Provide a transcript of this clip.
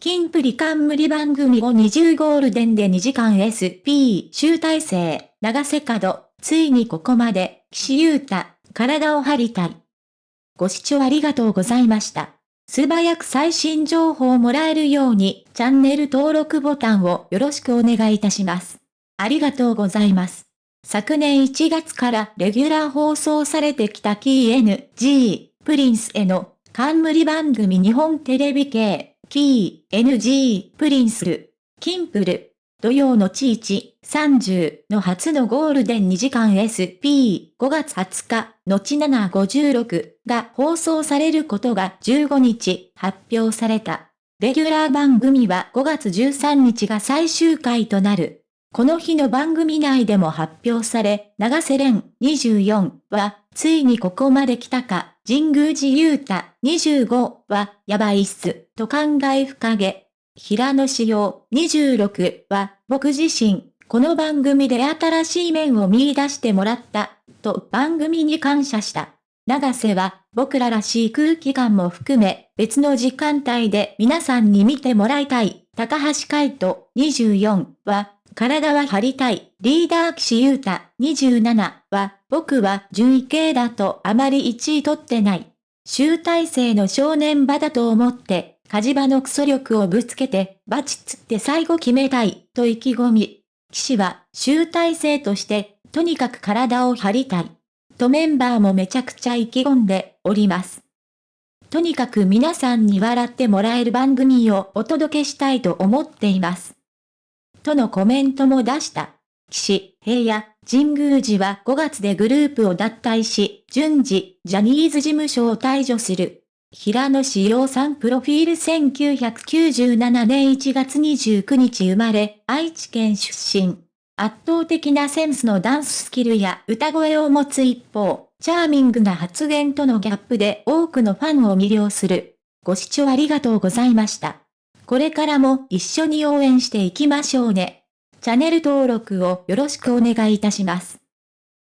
金プリ冠番組を20ゴールデンで2時間 SP 集大成、長瀬角、ついにここまで、岸優太、体を張りたい。ご視聴ありがとうございました。素早く最新情報をもらえるように、チャンネル登録ボタンをよろしくお願いいたします。ありがとうございます。昨年1月からレギュラー放送されてきた KNG、プリンスへの冠番組日本テレビ系、キー、NG、プリンスル、キンプル、土曜のチーチ30の初のゴールデン2時間 SP5 月20日、後756が放送されることが15日発表された。レギュラー番組は5月13日が最終回となる。この日の番組内でも発表され、長瀬廉24は、ついにここまで来たか、神宮寺勇太25は、やばいっす、と考え深げ。平野志陽26は、僕自身、この番組で新しい面を見出してもらった、と番組に感謝した。長瀬は、僕ららしい空気感も含め、別の時間帯で皆さんに見てもらいたい。高橋海人24は、体は張りたい。リーダー岸優太27は、僕は順位系だとあまり1位取ってない。集大成の正念場だと思って、火事場のクソ力をぶつけて、バチッつって最後決めたい、と意気込み。騎士は、集大成として、とにかく体を張りたい。とメンバーもめちゃくちゃ意気込んでおります。とにかく皆さんに笑ってもらえる番組をお届けしたいと思っています。とのコメントも出した。岸平野、神宮寺は5月でグループを脱退し、順次、ジャニーズ事務所を退場する。平野志陽さんプロフィール1997年1月29日生まれ、愛知県出身。圧倒的なセンスのダンススキルや歌声を持つ一方、チャーミングな発言とのギャップで多くのファンを魅了する。ご視聴ありがとうございました。これからも一緒に応援していきましょうね。チャンネル登録をよろしくお願いいたします。